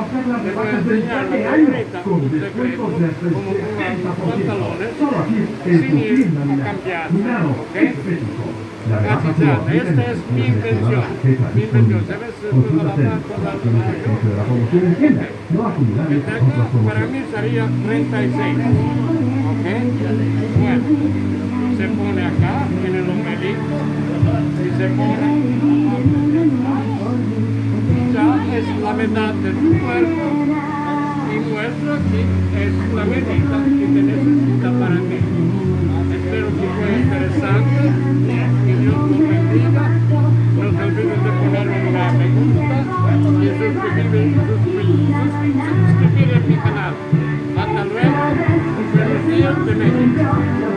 pasar las rebajas de enseñar este la año con descuentos de hasta el como un 70%. pantalón Solo aquí en sin tu ir tienda a Milano. cambiar, Milano, ¿ok? estético. La esta es mi invención, mi invención, la marca, la de la para mí sería 36. ¿Ok? Bueno, se pone acá en el ombelico y se pone. la mitad de tu cuerpo y vuestro aquí es la medida que te necesita para mí. Espero que fue interesante, que Dios nos bendiga, no te olvides de poner una me gusta y suscribirte a sus a mi canal. Hasta luego, buenos días de México.